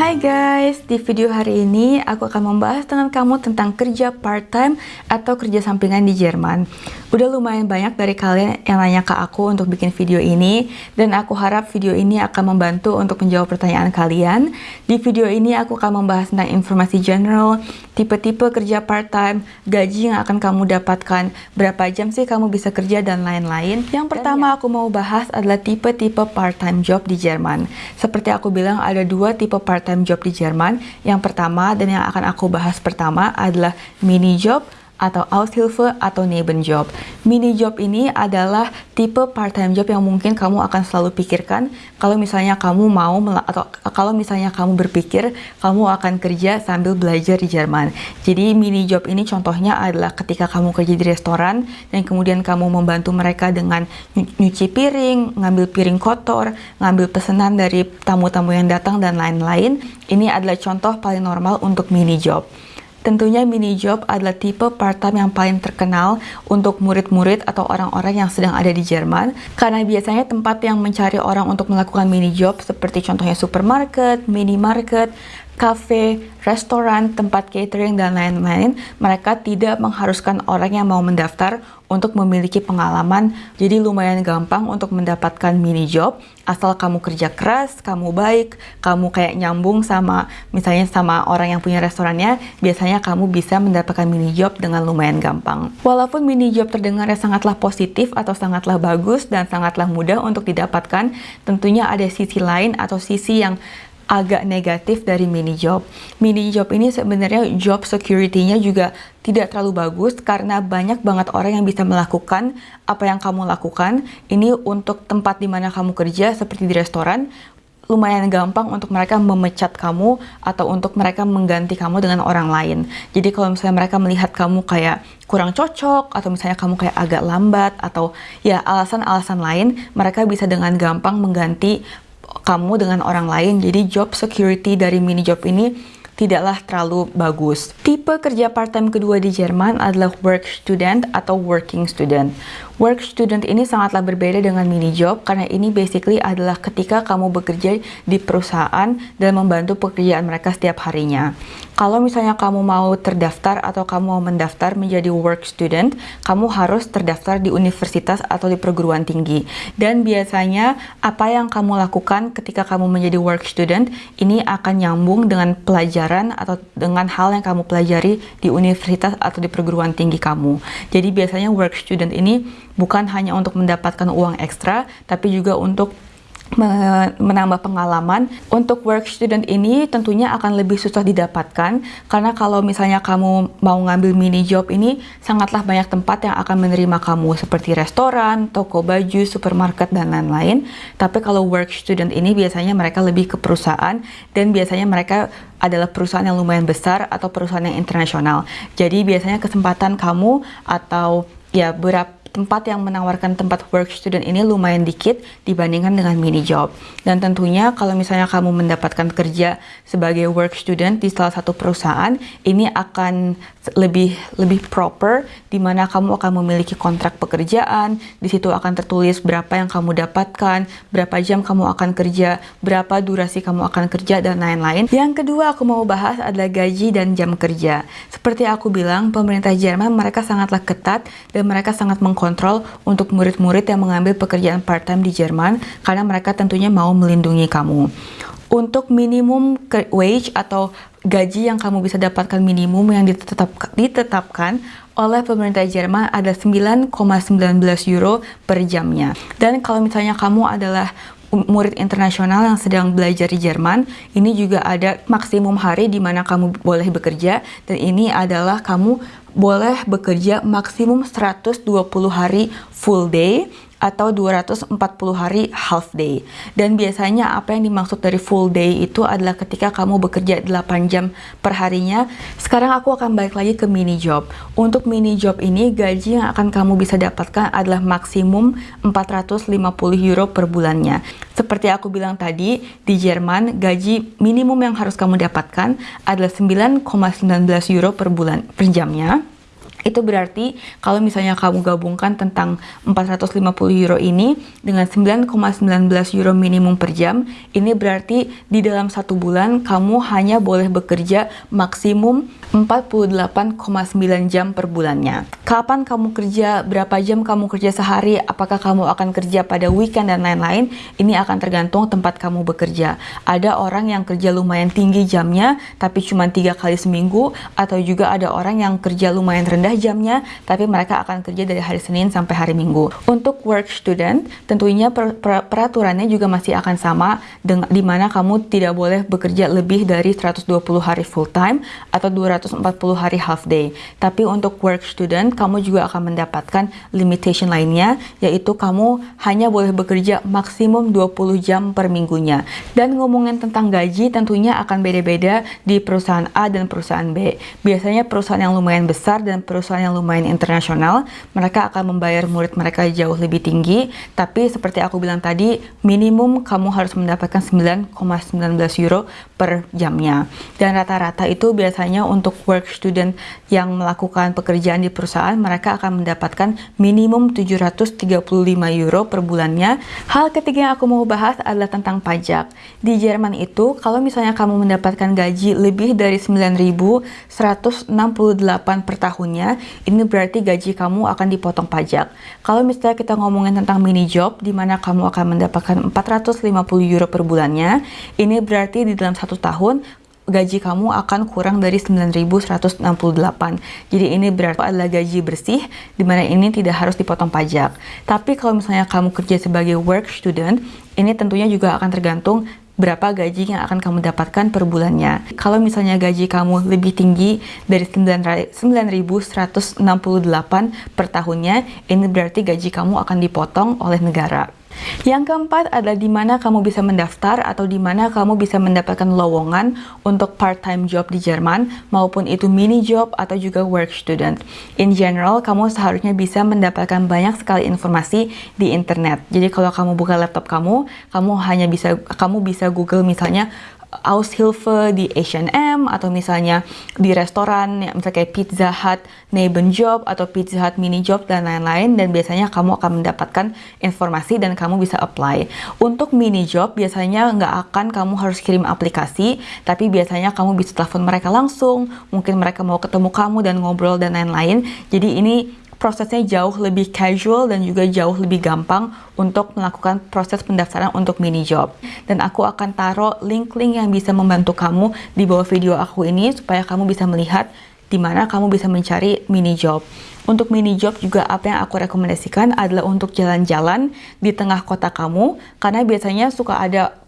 Hai guys, di video hari ini aku akan membahas dengan kamu tentang kerja part-time atau kerja sampingan di Jerman. Udah lumayan banyak dari kalian yang nanya ke aku untuk bikin video ini, dan aku harap video ini akan membantu untuk menjawab pertanyaan kalian. Di video ini aku akan membahas tentang informasi general, tipe-tipe kerja part-time, gaji yang akan kamu dapatkan, berapa jam sih kamu bisa kerja, dan lain-lain. Yang pertama aku mau bahas adalah tipe-tipe part-time job di Jerman. Seperti aku bilang, ada dua tipe part-time part-time job di Jerman. Yang pertama dan yang akan aku bahas pertama adalah mini job atau Aushilfe atau Nebenjob. Mini job ini adalah tipe part-time job yang mungkin kamu akan selalu pikirkan kalau misalnya kamu mau atau kalau misalnya kamu berpikir kamu akan kerja sambil belajar di Jerman. Jadi mini job ini contohnya adalah ketika kamu kerja di restoran dan kemudian kamu membantu mereka dengan nyuci piring, ngambil piring kotor, ngambil pesanan dari tamu-tamu yang datang dan lain-lain. Ini adalah contoh paling normal untuk mini job. Tentunya mini job adalah tipe part-time yang paling terkenal untuk murid-murid atau orang-orang yang sedang ada di Jerman. Karena biasanya tempat yang mencari orang untuk melakukan mini job seperti contohnya supermarket, minimarket, cafe, restoran, tempat catering, dan lain-lain, mereka tidak mengharuskan orang yang mau mendaftar untuk memiliki pengalaman. Jadi lumayan gampang untuk mendapatkan mini job, asal kamu kerja keras, kamu baik, kamu kayak nyambung sama misalnya sama orang yang punya restorannya, biasanya kamu bisa mendapatkan mini job dengan lumayan gampang. Walaupun mini job terdengarnya sangatlah positif atau sangatlah bagus dan sangatlah mudah untuk didapatkan, tentunya ada sisi lain atau sisi yang agak negatif dari mini job. Mini job ini sebenarnya job security-nya juga tidak terlalu bagus karena banyak banget orang yang bisa melakukan apa yang kamu lakukan. Ini untuk tempat di mana kamu kerja seperti di restoran, lumayan gampang untuk mereka memecat kamu atau untuk mereka mengganti kamu dengan orang lain. Jadi kalau misalnya mereka melihat kamu kayak kurang cocok atau misalnya kamu kayak agak lambat atau ya alasan-alasan lain, mereka bisa dengan gampang mengganti kamu dengan orang lain. Jadi job security dari mini job ini tidaklah terlalu bagus. Tipe kerja part-time kedua di Jerman adalah work student atau working student. Work student ini sangatlah berbeda dengan mini job karena ini basically adalah ketika kamu bekerja di perusahaan dan membantu pekerjaan mereka setiap harinya. Kalau misalnya kamu mau terdaftar atau kamu mau mendaftar menjadi work student, kamu harus terdaftar di universitas atau di perguruan tinggi. Dan biasanya apa yang kamu lakukan ketika kamu menjadi work student ini akan nyambung dengan pelajaran atau dengan hal yang kamu pelajari di universitas atau di perguruan tinggi kamu. Jadi biasanya work student ini bukan hanya untuk mendapatkan uang ekstra, tapi juga untuk menambah pengalaman. Untuk work student ini tentunya akan lebih susah didapatkan karena kalau misalnya kamu mau ngambil mini job ini sangatlah banyak tempat yang akan menerima kamu seperti restoran, toko baju, supermarket dan lain-lain. Tapi kalau work student ini biasanya mereka lebih ke perusahaan dan biasanya mereka adalah perusahaan yang lumayan besar atau perusahaan yang internasional. Jadi biasanya kesempatan kamu atau ya berapa tempat yang menawarkan tempat work student ini lumayan dikit dibandingkan dengan mini job. Dan tentunya kalau misalnya kamu mendapatkan kerja sebagai work student di salah satu perusahaan, ini akan lebih lebih proper di mana kamu akan memiliki kontrak pekerjaan, di situ akan tertulis berapa yang kamu dapatkan, berapa jam kamu akan kerja, berapa durasi kamu akan kerja dan lain-lain. Yang kedua aku mau bahas adalah gaji dan jam kerja. Seperti aku bilang, pemerintah Jerman mereka sangatlah ketat dan mereka sangat meng kontrol untuk murid-murid yang mengambil pekerjaan part-time di Jerman karena mereka tentunya mau melindungi kamu. Untuk minimum wage atau gaji yang kamu bisa dapatkan minimum yang ditetap, ditetapkan oleh pemerintah Jerman ada 9,19 euro per jamnya. Dan kalau misalnya kamu adalah murid internasional yang sedang belajar di Jerman, ini juga ada maksimum hari di mana kamu boleh bekerja dan ini adalah kamu boleh bekerja maksimum 120 hari full day atau 240 hari half day. Dan biasanya apa yang dimaksud dari full day itu adalah ketika kamu bekerja 8 jam per harinya. Sekarang aku akan balik lagi ke mini job. Untuk mini job ini gaji yang akan kamu bisa dapatkan adalah maksimum 450 euro per bulannya. Seperti aku bilang tadi, di Jerman gaji minimum yang harus kamu dapatkan adalah 9,19 euro per bulan per jamnya. Itu berarti kalau misalnya kamu gabungkan tentang 450 euro ini dengan 9,19 euro minimum per jam, ini berarti di dalam satu bulan kamu hanya boleh bekerja maksimum 48,9 jam per bulannya. Kapan kamu kerja, berapa jam kamu kerja sehari, apakah kamu akan kerja pada weekend dan lain-lain, ini akan tergantung tempat kamu bekerja. Ada orang yang kerja lumayan tinggi jamnya, tapi cuma tiga kali seminggu, atau juga ada orang yang kerja lumayan rendah jamnya, tapi mereka akan kerja dari hari Senin sampai hari Minggu. Untuk work student, tentunya per, per, peraturannya juga masih akan sama, dengan, di mana kamu tidak boleh bekerja lebih dari 120 hari full time, atau 200 140 hari half day. Tapi untuk work student, kamu juga akan mendapatkan limitation lainnya, yaitu kamu hanya boleh bekerja maksimum 20 jam per minggunya. Dan ngomongin tentang gaji, tentunya akan beda-beda di perusahaan A dan perusahaan B. Biasanya perusahaan yang lumayan besar dan perusahaan yang lumayan internasional, mereka akan membayar murid mereka jauh lebih tinggi, tapi seperti aku bilang tadi, minimum kamu harus mendapatkan 9,19 euro per jamnya. Dan rata-rata itu biasanya untuk work student yang melakukan pekerjaan di perusahaan, mereka akan mendapatkan minimum 735 euro per bulannya. Hal ketiga yang aku mau bahas adalah tentang pajak. Di Jerman itu, kalau misalnya kamu mendapatkan gaji lebih dari 9.168 per tahunnya, ini berarti gaji kamu akan dipotong pajak. Kalau misalnya kita ngomongin tentang mini job, di mana kamu akan mendapatkan 450 euro per bulannya, ini berarti di dalam satu tahun gaji kamu akan kurang dari 9.168. Jadi ini berarti adalah gaji bersih, di mana ini tidak harus dipotong pajak. Tapi kalau misalnya kamu kerja sebagai work student, ini tentunya juga akan tergantung berapa gaji yang akan kamu dapatkan per bulannya. Kalau misalnya gaji kamu lebih tinggi dari 9.168 per tahunnya, ini berarti gaji kamu akan dipotong oleh negara. Yang keempat adalah di mana kamu bisa mendaftar atau di mana kamu bisa mendapatkan lowongan untuk part-time job di Jerman, maupun itu mini job atau juga work student. In general, kamu seharusnya bisa mendapatkan banyak sekali informasi di internet. Jadi kalau kamu buka laptop kamu, kamu hanya bisa kamu bisa Google misalnya Aushilfe di H&M atau misalnya di restoran ya, misalnya kayak Pizza Hut Job atau Pizza Hut Mini Job dan lain-lain. Dan biasanya kamu akan mendapatkan informasi dan kamu bisa apply. Untuk mini job biasanya nggak akan kamu harus kirim aplikasi tapi biasanya kamu bisa telepon mereka langsung. Mungkin mereka mau ketemu kamu dan ngobrol dan lain-lain. Jadi ini prosesnya jauh lebih casual dan juga jauh lebih gampang untuk melakukan proses pendaftaran untuk mini job. Dan aku akan taruh link-link yang bisa membantu kamu di bawah video aku ini supaya kamu bisa melihat di mana kamu bisa mencari mini job. Untuk mini job juga apa yang aku rekomendasikan adalah untuk jalan-jalan di tengah kota kamu karena biasanya suka ada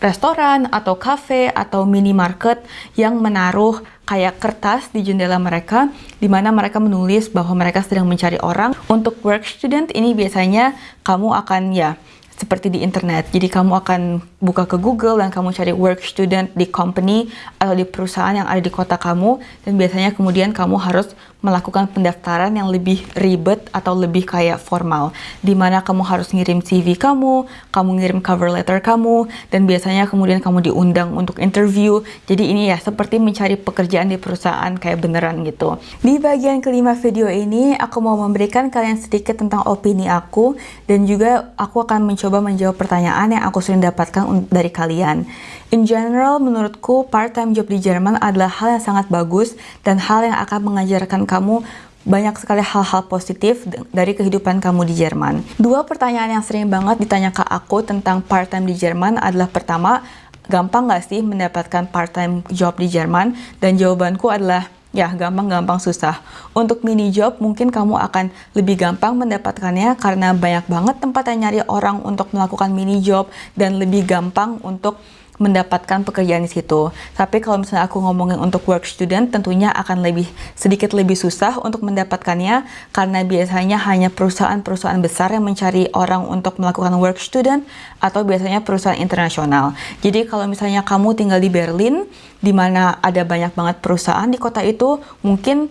restoran atau cafe atau minimarket yang menaruh kayak kertas di jendela mereka di mana mereka menulis bahwa mereka sedang mencari orang. Untuk work student ini biasanya kamu akan ya seperti di internet. Jadi kamu akan buka ke Google dan kamu cari work student di company atau di perusahaan yang ada di kota kamu dan biasanya kemudian kamu harus melakukan pendaftaran yang lebih ribet atau lebih kayak formal di mana kamu harus ngirim CV kamu, kamu ngirim cover letter kamu dan biasanya kemudian kamu diundang untuk interview. Jadi ini ya seperti mencari pekerjaan di perusahaan kayak beneran gitu. Di bagian kelima video ini aku mau memberikan kalian sedikit tentang opini aku dan juga aku akan mencoba menjawab pertanyaan yang aku sering dapatkan dari kalian. In general, menurutku part-time job di Jerman adalah hal yang sangat bagus dan hal yang akan mengajarkan kamu banyak sekali hal-hal positif dari kehidupan kamu di Jerman. Dua pertanyaan yang sering banget ditanya ke aku tentang part-time di Jerman adalah pertama, gampang nggak sih mendapatkan part-time job di Jerman? Dan jawabanku adalah Ya, gampang-gampang susah. Untuk mini job, mungkin kamu akan lebih gampang mendapatkannya karena banyak banget tempat yang nyari orang untuk melakukan mini job dan lebih gampang untuk mendapatkan pekerjaan di situ. Tapi kalau misalnya aku ngomongin untuk work student, tentunya akan lebih sedikit lebih susah untuk mendapatkannya karena biasanya hanya perusahaan-perusahaan besar yang mencari orang untuk melakukan work student atau biasanya perusahaan internasional. Jadi kalau misalnya kamu tinggal di Berlin, di mana ada banyak banget perusahaan di kota itu, mungkin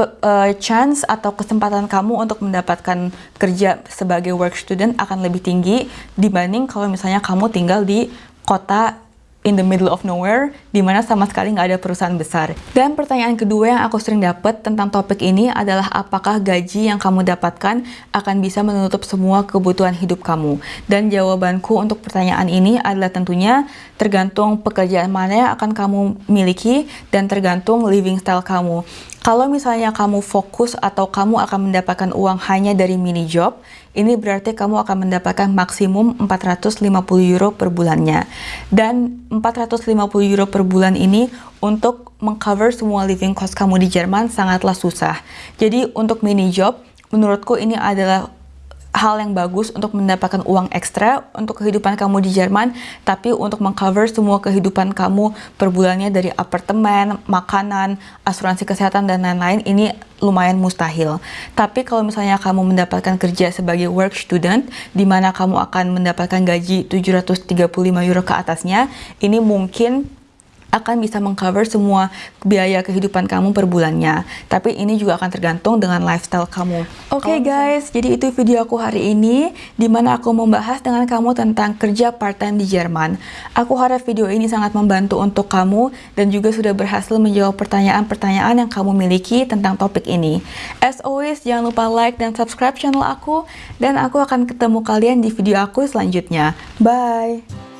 uh, chance atau kesempatan kamu untuk mendapatkan kerja sebagai work student akan lebih tinggi dibanding kalau misalnya kamu tinggal di kota in the middle of nowhere, di mana sama sekali nggak ada perusahaan besar. Dan pertanyaan kedua yang aku sering dapat tentang topik ini adalah apakah gaji yang kamu dapatkan akan bisa menutup semua kebutuhan hidup kamu? Dan jawabanku untuk pertanyaan ini adalah tentunya tergantung pekerjaan mana yang akan kamu miliki dan tergantung living style kamu. Kalau misalnya kamu fokus atau kamu akan mendapatkan uang hanya dari mini job, ini berarti kamu akan mendapatkan maksimum 450 euro per bulannya. Dan 450 euro per bulan ini untuk mengcover semua living cost kamu di Jerman sangatlah susah. Jadi untuk mini job, menurutku ini adalah hal yang bagus untuk mendapatkan uang ekstra untuk kehidupan kamu di Jerman, tapi untuk mengcover semua kehidupan kamu per bulannya dari apartemen, makanan, asuransi kesehatan, dan lain-lain, ini lumayan mustahil. Tapi kalau misalnya kamu mendapatkan kerja sebagai work student, di mana kamu akan mendapatkan gaji 735 euro ke atasnya, ini mungkin akan bisa mengcover semua biaya kehidupan kamu per bulannya. Tapi ini juga akan tergantung dengan lifestyle kamu. Oke okay, guys, jadi itu video aku hari ini, di mana aku membahas dengan kamu tentang kerja part-time di Jerman. Aku harap video ini sangat membantu untuk kamu, dan juga sudah berhasil menjawab pertanyaan-pertanyaan yang kamu miliki tentang topik ini. As always, jangan lupa like dan subscribe channel aku, dan aku akan ketemu kalian di video aku selanjutnya. Bye!